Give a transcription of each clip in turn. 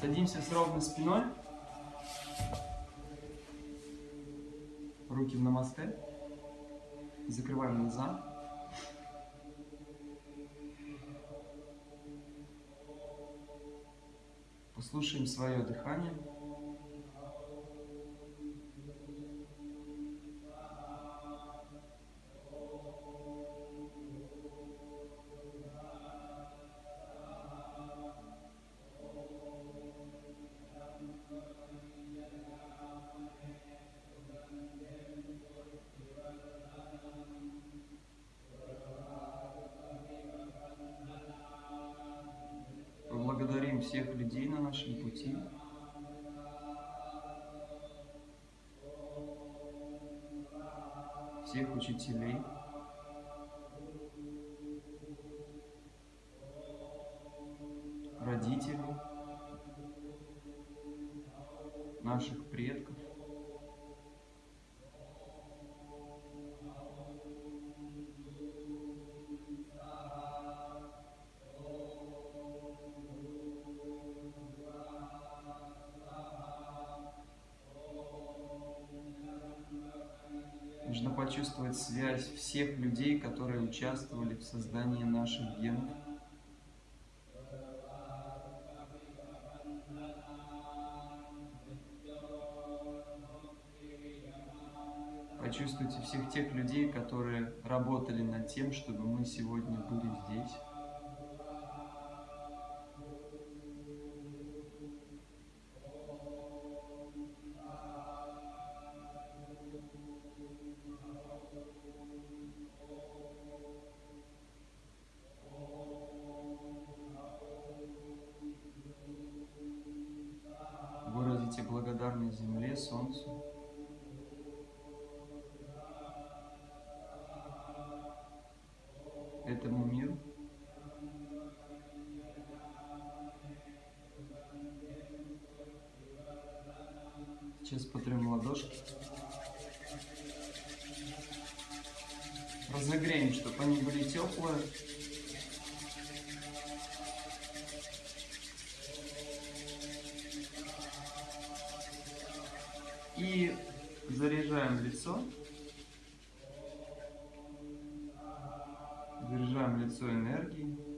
Садимся с ровной спиной. Руки в намасте. Закрываем глаза. Послушаем свое дыхание. Всех учителей. Почувствовать связь всех людей, которые участвовали в создании наших генов. Почувствуйте всех тех людей, которые работали над тем, чтобы мы сегодня были здесь. Разогреем, чтобы они были теплые. И заряжаем лицо. Заряжаем лицо энергией.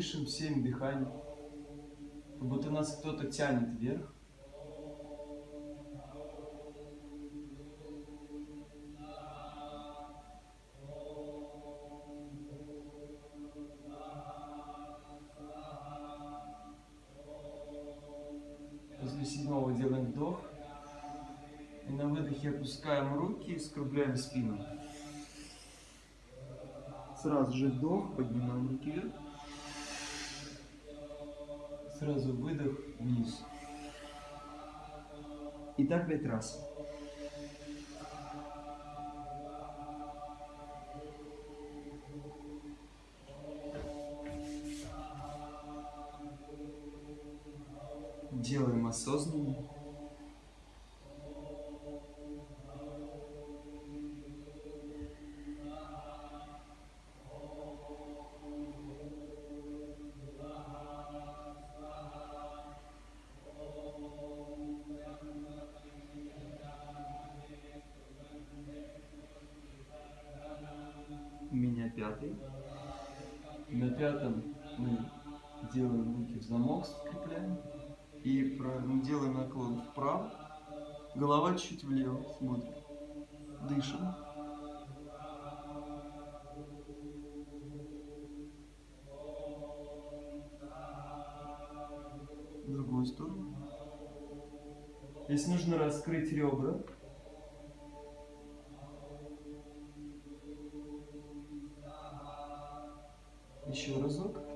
Дышим всем дыханием. Как будто нас кто-то тянет вверх. После седьмого делаем вдох. И на выдохе опускаем руки и скругляем спину. Сразу же вдох, поднимаем руки вверх. Сразу выдох вниз. И так пять раз. Голова чуть влево смотрит. Дышим. В другую сторону. Здесь нужно раскрыть ребра. Еще разок.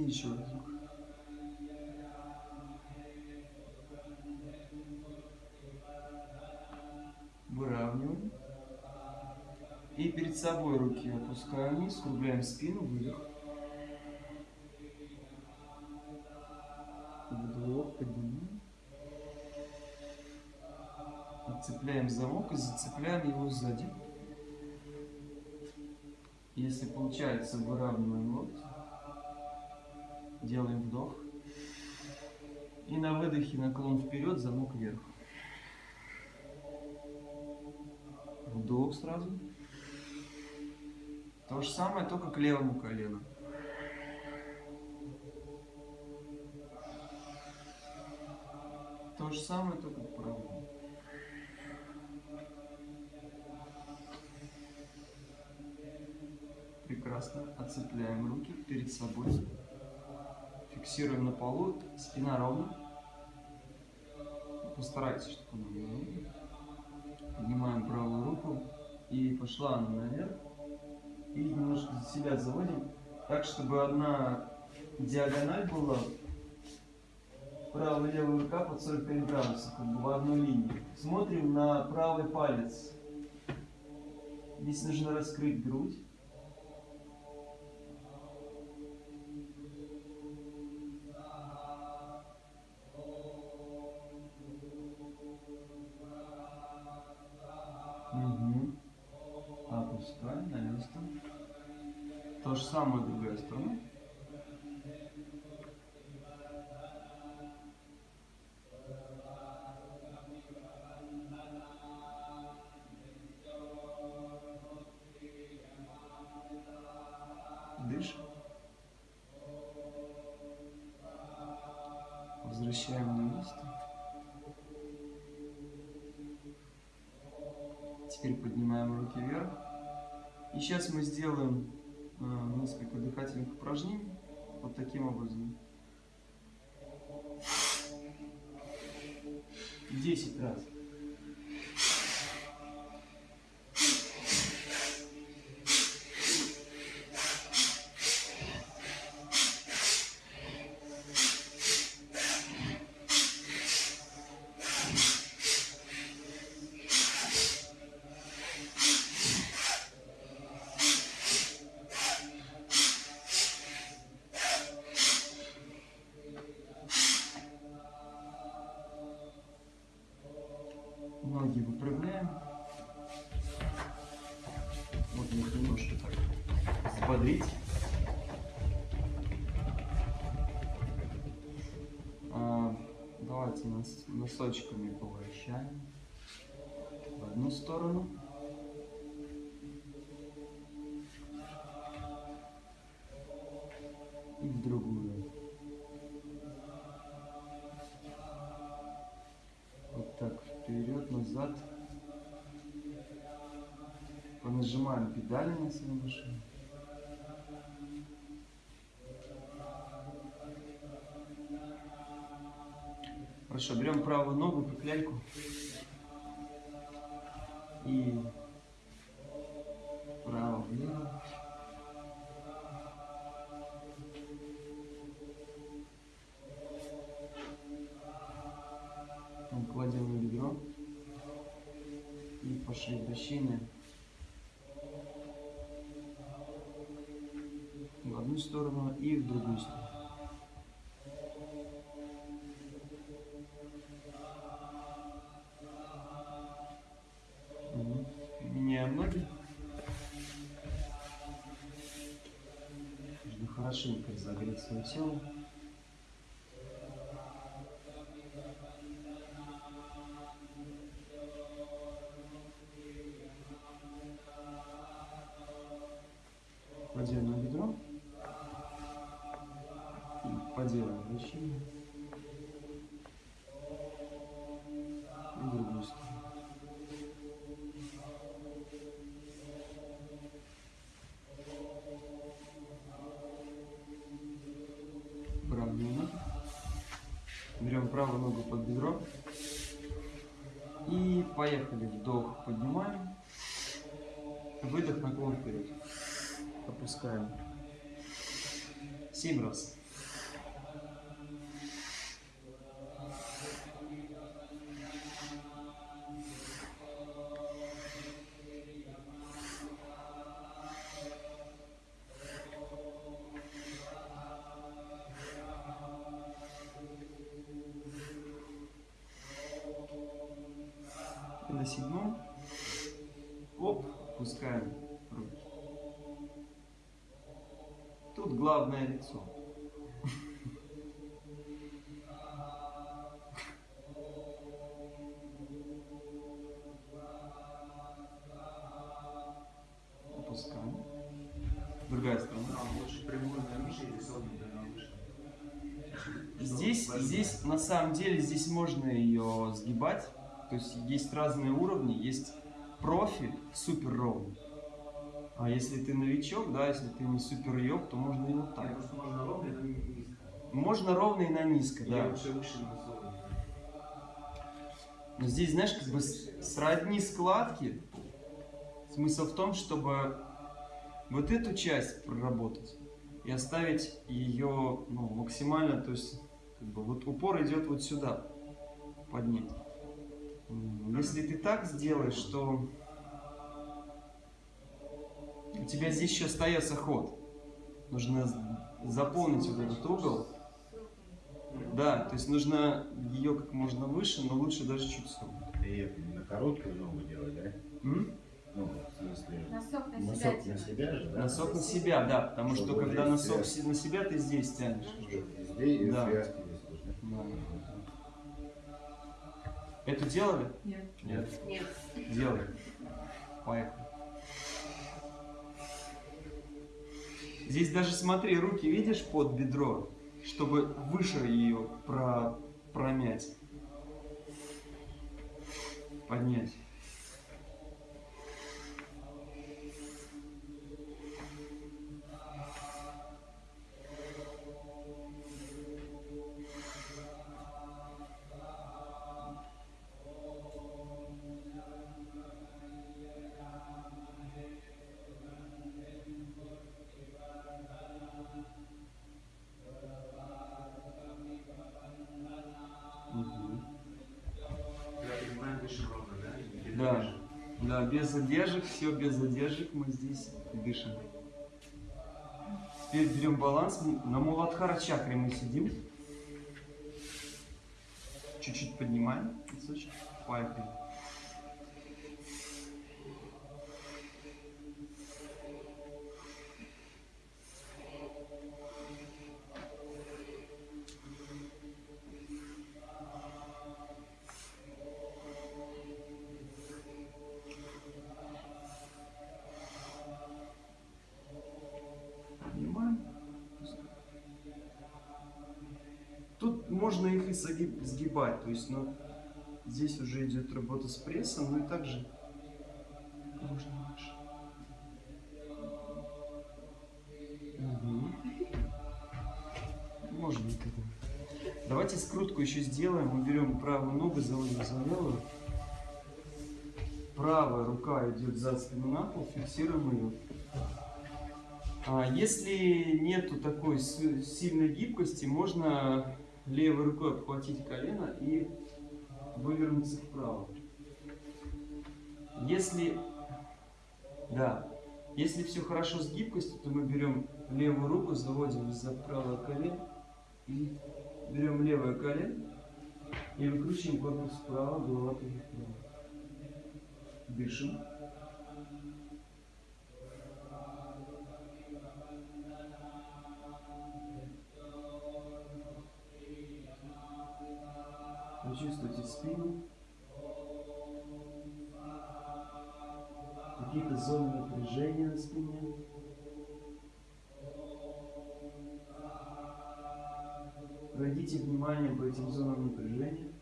И еще разок. Выравниваем. И перед собой руки опускаем вниз, скругляем спину, выдох. Вдох, поднимаем. Отцепляем замок и зацепляем его сзади. Если получается, выравниваем локти. Делаем вдох. И на выдохе наклон вперед, замок вверх. Вдох сразу. То же самое, только к левому колену. То же самое, только к правому. Прекрасно. Отцепляем руки перед собой. Фиксируем на полу. Спина ровно. Постарайтесь, чтобы она была ровно. Поднимаем правую руку. И пошла она наверх. И немножко за себя заводим. Так, чтобы одна диагональ была. Правая и левая рука под 45 градусов, как бы в одной линии. Смотрим на правый палец. Здесь нужно раскрыть грудь. Возвращаем на место. Теперь поднимаем руки вверх. И сейчас мы сделаем э, несколько дыхательных упражнений. Вот таким образом. 10 раз. И в другую. Вот так вперед, назад. Понажимаем педали на своей машине. Хорошо, берем правую ногу, как. И хорошенько разогреть свое тело. Кладем на бедро. И вращение. Поехали. Вдох, поднимаем. Выдох, наклон вперед. Опускаем. Семь раз. На выше? Здесь, здесь на самом деле здесь можно ее сгибать. То есть есть разные уровни. Есть профи, супер ровный. А если ты новичок, да, если ты не супер йог, то можно и вот Так, просто можно ровно, но не низко. Можно ровно и на низко, да. лучше выше, но здесь, знаешь, как бы сродни складки. Смысл в том, чтобы вот эту часть проработать и оставить ее ну, максимально, то есть как бы вот упор идет вот сюда, поднять. М, Если ты так сделаешь, то у тебя здесь еще остается ход. Нужно заполнить вот этот угол. Да, то есть нужно ее как можно выше, но лучше даже чуть согнуть. И на короткую ногу делать, да? М? Ну, в смысле, Носок на себя носок на тянуть. себя же, да? Носок на себя, да, потому что Чтобы когда здесь носок связь. на себя, ты здесь тянешь. И Да. связки здесь должны. Да. Эту делали? Нет. Нет. Нет. Делали. Поехали. Здесь даже смотри, руки видишь под бедро, чтобы выше ее про, промять. Поднять. Все без задержек мы здесь дышим. Теперь берем баланс. На Муладхара чакре мы сидим. Чуть-чуть поднимаем носочек. Поехали. Поднимаем. Тут можно их и согиб- сгибать, то есть, ну, здесь уже идет работа с прессом, ну и также можно выше. Мгм. Можно это. Давайте скрутку еще сделаем. Мы берем правую ногу, заводим за левую. Правая рука идет за спину на пол, фиксируем ее. А если нету такой сильной гибкости, можно левой рукой обхватить колено и вывернуться вправо. Если, да, если все хорошо с гибкостью, то мы берем левую руку, заводим за правое колено и берем левое колено и выкручиваем корпус вправо, голова вправо. Дышим. Почувствуйте спину. Какие-то зоны напряжения на спине. Пройдите внимание по этим зонам напряжения.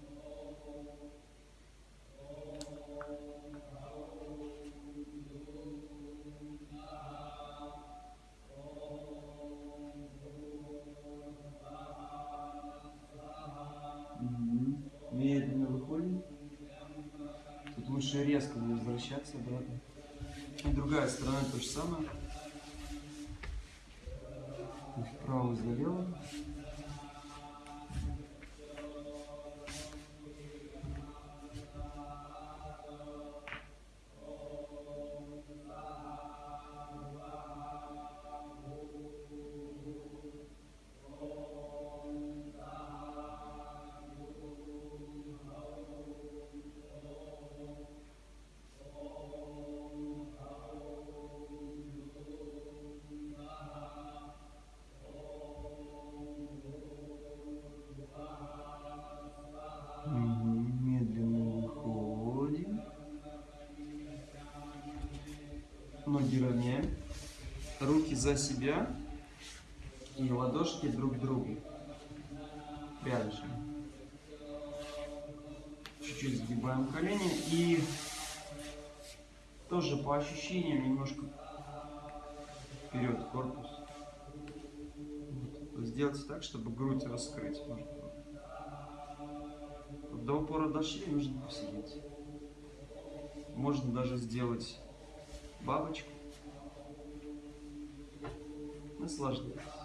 Лучше резко не возвращаться обратно. И другая сторона то же самое. Вправо залево. Ноги равняем. Руки за себя. И ладошки друг к другу. Рядышком. Чуть-чуть сгибаем колени. И тоже по ощущениям немножко вперед корпус. Вот. Сделайте так, чтобы грудь раскрыть. Может, до упора дошли, нужно посидеть. Можно даже сделать бабочку. Наслаждайтесь.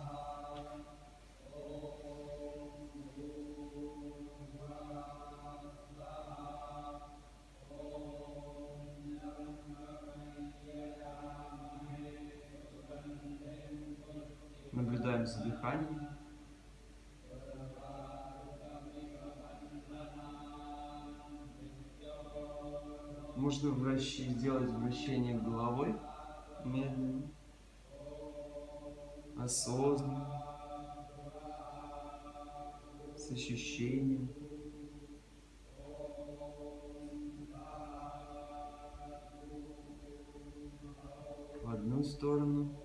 Одну сторону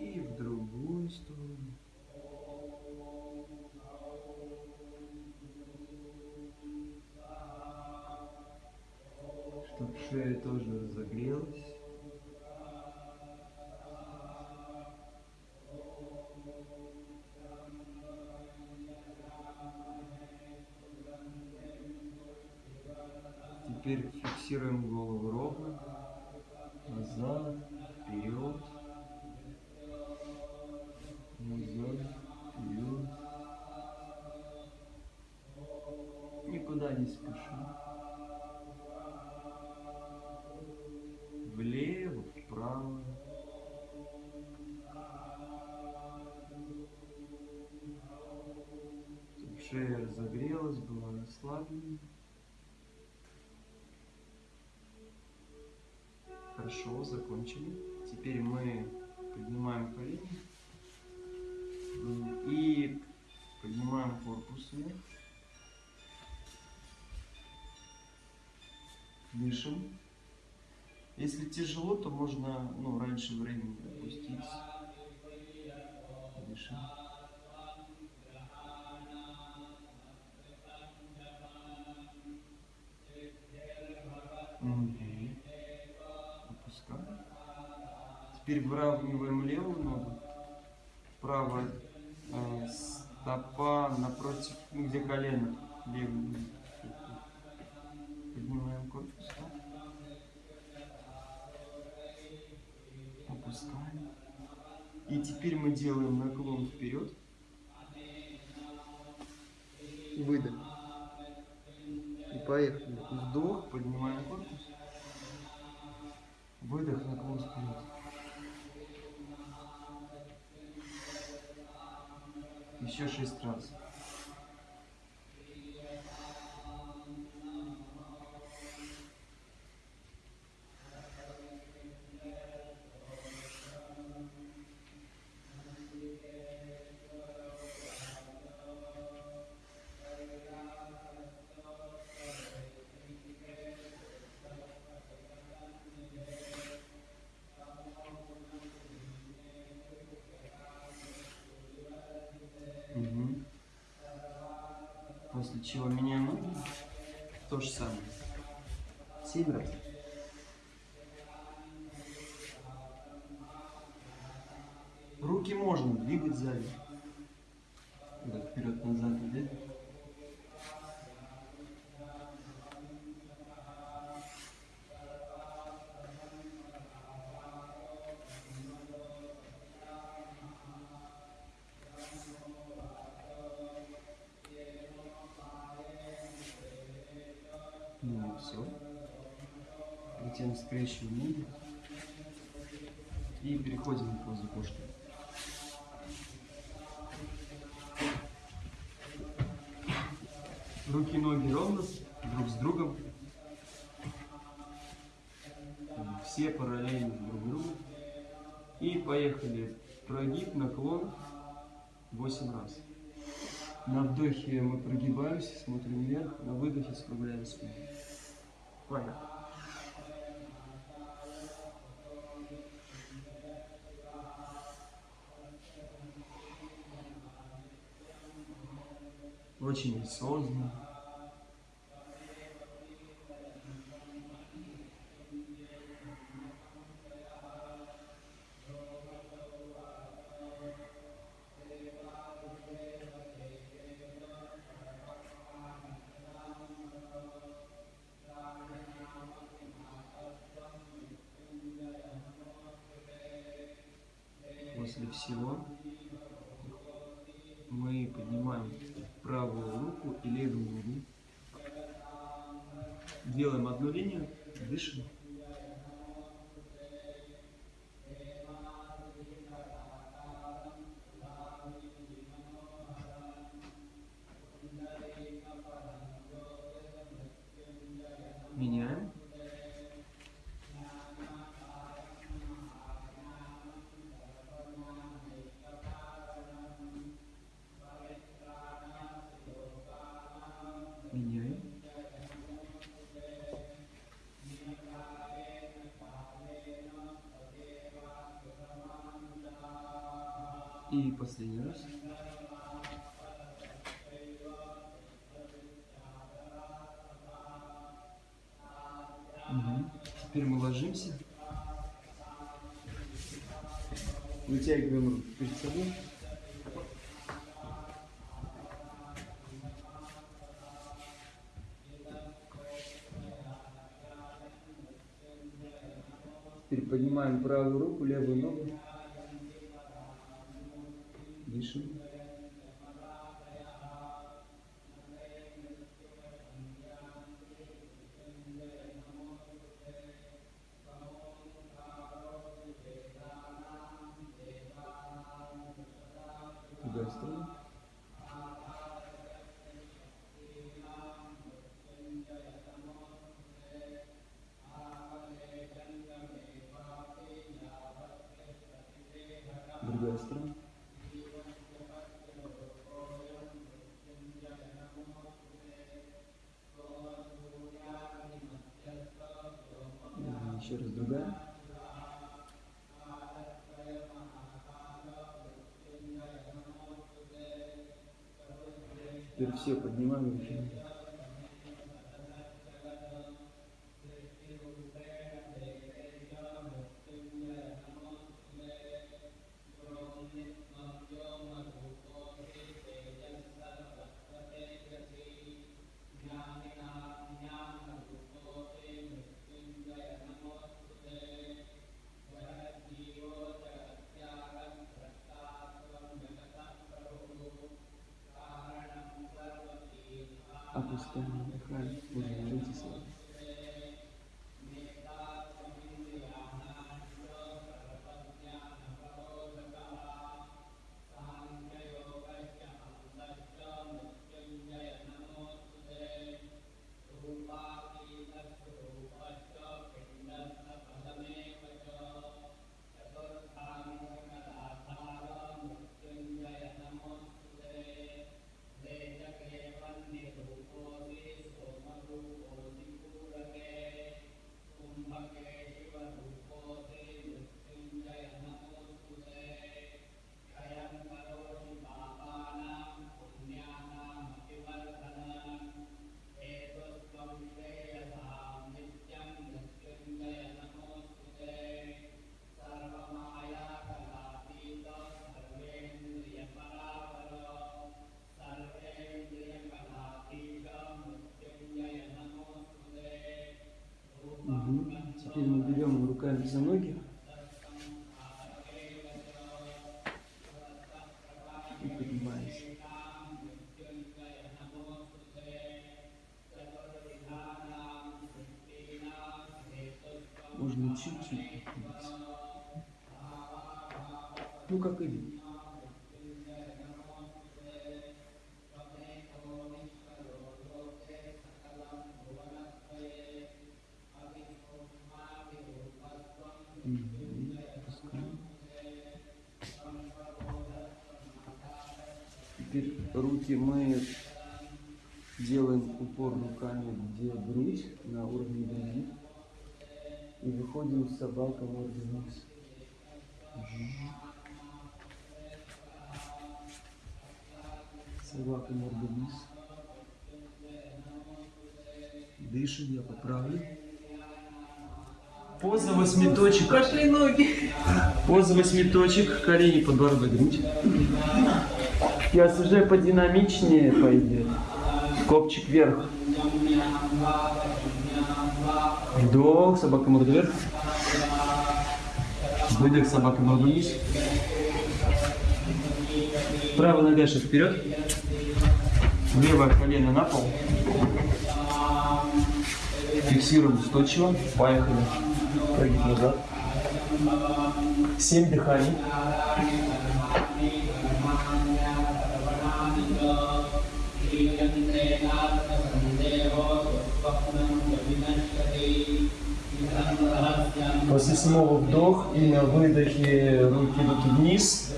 и в другую сторону. Чтоб шея тоже разогрелась. Теперь фиксируем голову ровно. Хорошо, закончили. Теперь мы поднимаем колени и поднимаем корпус вверх. Дышим. Если тяжело, то можно ну, раньше времени опуститься. Дышим. Теперь левую ногу. Правая э, стопа напротив, ну, где колено. Левую. Поднимаем корпус. Опускаем. И теперь мы делаем наклон вперед. Выдох. И поехали. Вдох, поднимаем корпус. Выдох, наклон вперед. Еще шесть раз. После чего меняем ноги. То же самое. Семь раз. Руки можно двигать сзади. Скрещиваем ноги. И переходим в позу кошки. Руки и ноги ровно, друг с другом. Все параллельно друг другу. И поехали. Прогиб, наклон 8 раз. На вдохе мы прогибаемся, смотрим вверх, на выдохе скругляем спину. Поехали. Очень осознанно. И последний раз. Мгм. Теперь мы ложимся. Вытягиваем руки перед собой. Теперь поднимаем правую руку, левую ногу. Раз другая. Теперь все поднимаем безногих. И поднимаюсь. Можно чуть-чуть поднимать. Ну, как идет. Руки мы делаем упор руками, где грудь на уровне груди. И выходим с собака мордой вниз. Собака мордой вниз. Дышим, я поправлю. Поза восьмиточек. Пошли ноги. Поза восьмиточек, колени, подбородок, грудь. Сейчас уже подинамичнее пойдет. Копчик вверх. Вдох, собака морда вверх. Выдох, собака морда вниз. Правая нога шаг вперед. Левое колено на пол. Фиксируем устойчиво. Поехали. Прогиб назад. Семь дыханий. После седьмого вдох и на выдохе руки идут вниз.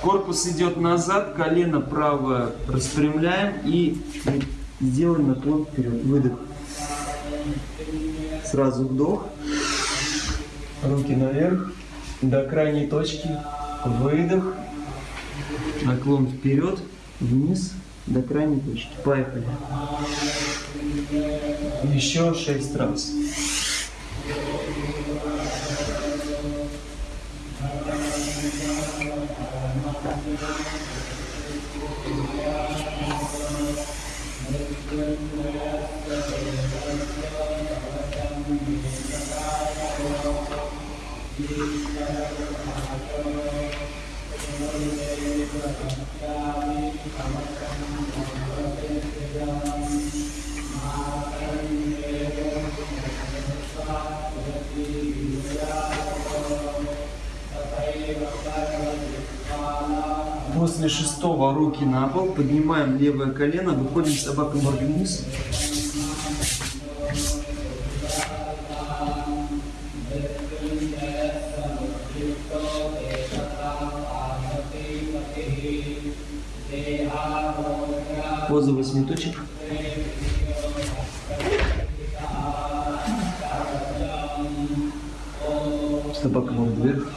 Корпус идет назад, колено правое распрямляем и делаем наклон вперед. Выдох. Сразу вдох. Руки наверх. До крайней точки. Выдох. Наклон вперед. Вниз. До крайней точки. Поехали. Еще шесть раз. После шестого руки на пол, поднимаем левое колено, выходим собака мордой вниз. Поза восьмиточек. Собака морда вверх.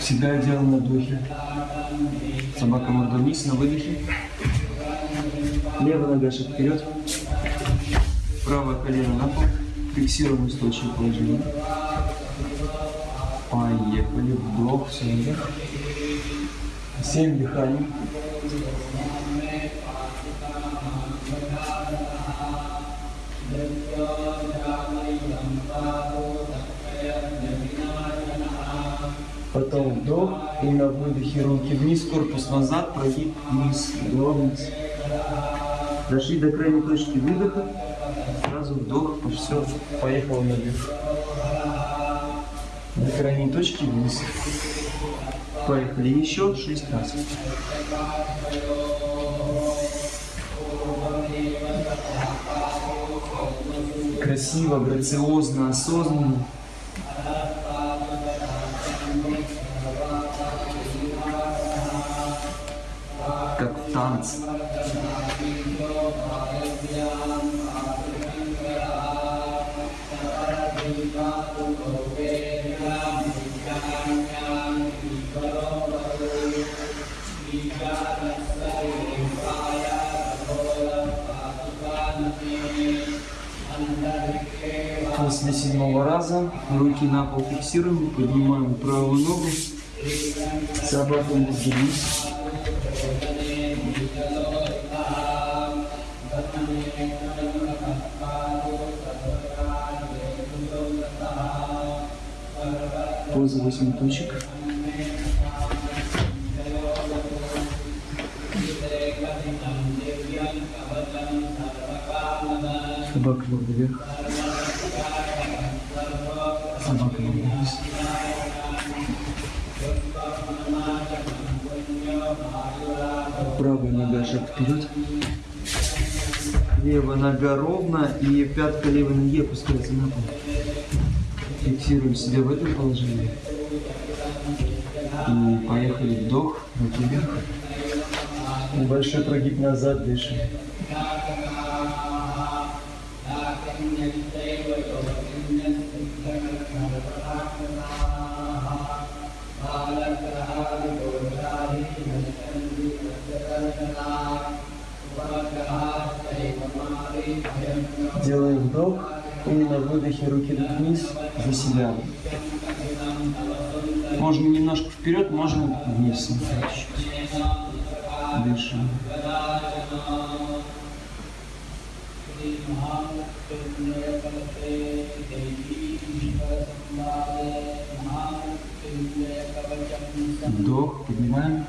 Всегда делаем на вдохе. Собака морда вниз на выдохе. Левая нога шаг вперед. Правое колено на пол. Фиксируем устойчивое положение. Поехали. Вдох, все вверх. Семь дыханий. И на выдохе руки вниз, корпус назад, прогиб вниз, вдох вниз. Дошли до крайней точки выдоха, сразу вдох, все, поехал наверх. До крайней точки вниз. Поехали еще шесть раз. Красиво, грациозно, осознанно. balance. После седьмого раза руки на пол фиксируем, поднимаем правую ногу, собаку не сдвинуть. 8 точек. Собака была вверх. Собака была вниз. Правая нога шаг вперед. Левая нога ровно и пятка левой ноги опускается на пол. Фиксируем себя в этом положении. И поехали вдох, руки вверх. Небольшой прогиб назад, дышим. Делаем вдох и на выдохе руки вниз за себя. Можно немножко вперед, можно вниз. Дышим. Вдох, поднимаем.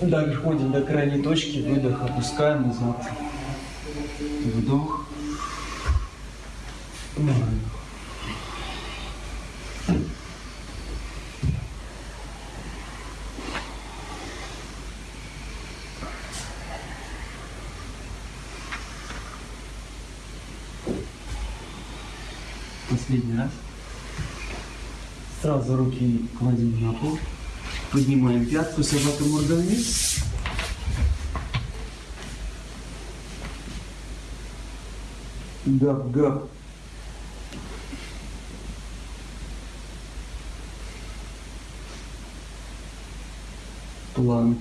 Доходим до крайней точки, выдох, опускаем назад. Вдох. Выдох. Последний раз. Сразу руки кладем на пол. Поднимаем пятку, собака морда вниз. Гап, гап.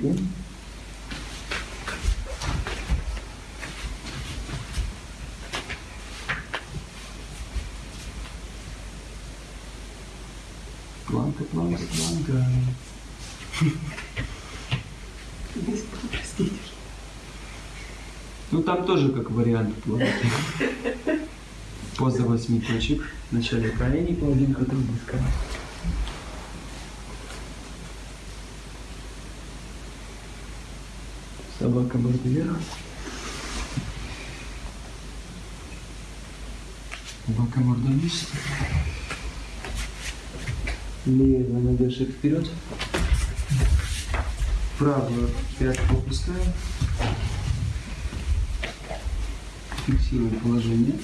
Планка. Планка, планка. Ну там тоже как вариант планки. Поза восьми точек. Вначале колени, половинка трубочка. Собака морда вверх. Собака морда вниз. Левая нога шаг вперед. Правую пятку опускаем. Фиксируем положение.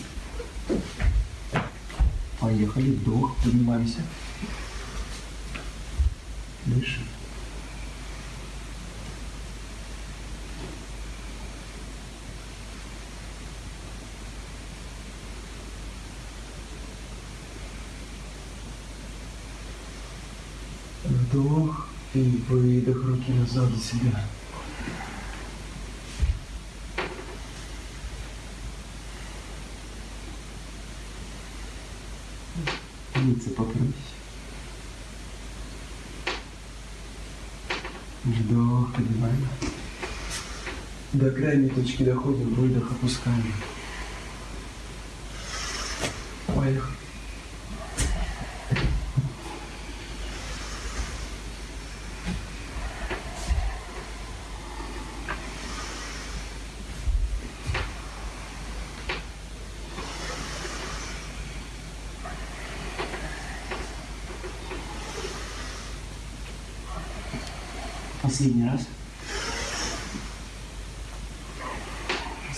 Поехали. Вдох. Поднимаемся. Дышим. Вдох и выдох руки назад за себя. Лица покрылись. Вдох, поднимаем. До крайней точки доходим, выдох опускаем. Поехали. Последний раз.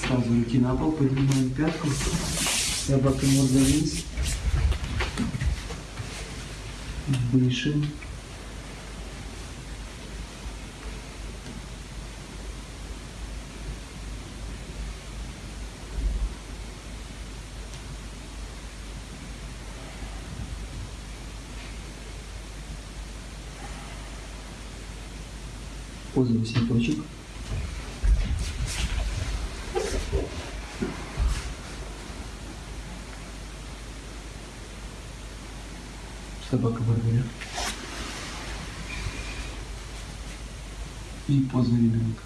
Сразу руки на пол, поднимаем пятку. Собака морда вниз. Дышим. Поза 8 точек. Собака барбаря. И поза ребенка.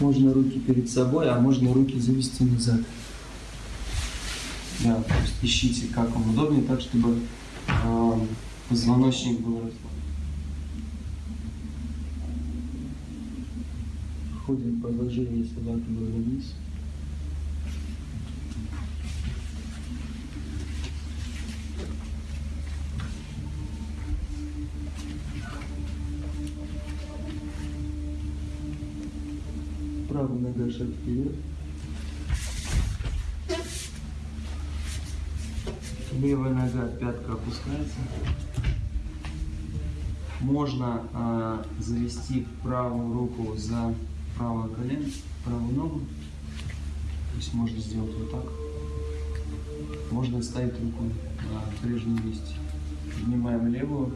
Можно руки перед собой, а можно руки завести назад. Да, то есть ищите, как вам удобнее, так, чтобы э, позвоночник был расслаблен. Ходим в положение собаки вниз. Вперед. Левая нога, пятка опускается. Можно а, завести правую руку за правое колено, правую ногу. То есть можно сделать вот так. Можно ставить руку на прежнем месте. Поднимаем левую.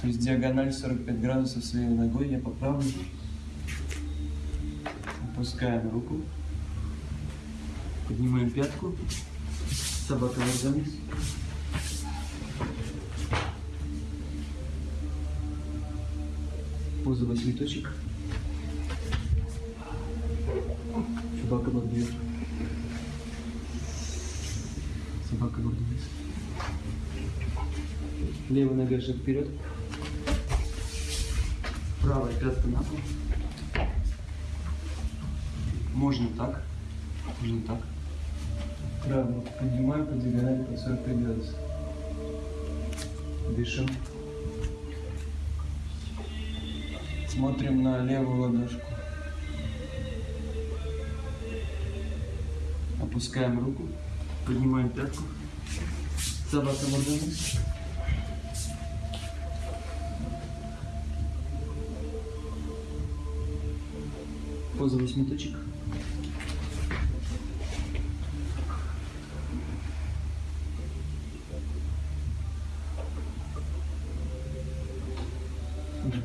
То есть диагональ 45 градусов с левой ногой. Я поправлю. Опускаем руку. Поднимаем пятку. Собака ногами. Поза восьми точек. Собака вверх. Собака вниз. Левая нога шаг вперед. Правая пятка на пол. Можно так. Можно так. Правую поднимаем по диагонали по 45 градусов. Дышим. Смотрим на левую ладошку. Опускаем руку. Поднимаем пятку. Собака мордами. Поза восьми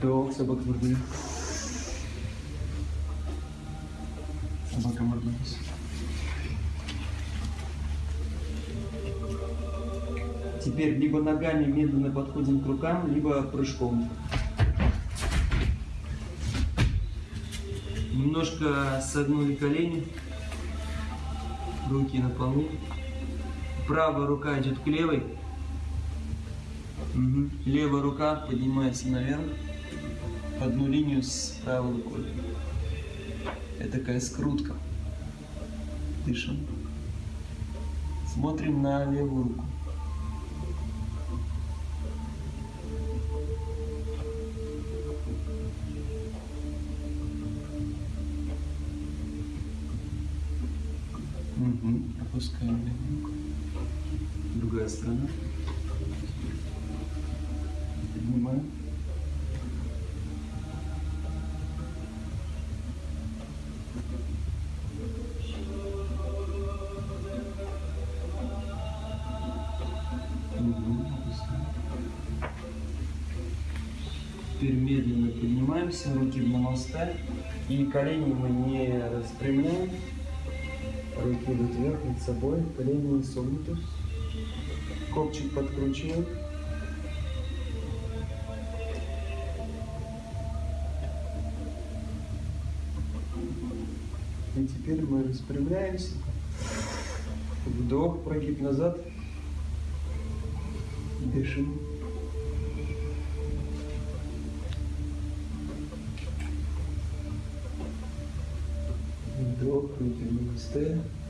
Вдох, собака мордами. Собака мордами. Теперь либо ногами медленно подходим к рукам, либо прыжком. Немножко согнули колени, руки на полу. Правая рука идет к левой. Мгм. Левая рука поднимается наверх в одну линию с правой рукой. Это такая скрутка. Дышим. Смотрим на левую руку. Мгм. Опускаем левую руку. Другая сторона. Поднимаем. Поднимаемся, руки в намасте. И колени мы не распрямляем. Руки идут вверх над собой, колени не согнуты. Копчик подкручиваем. И теперь мы распрямляемся. Вдох, прогиб назад. Дышим. Вдох,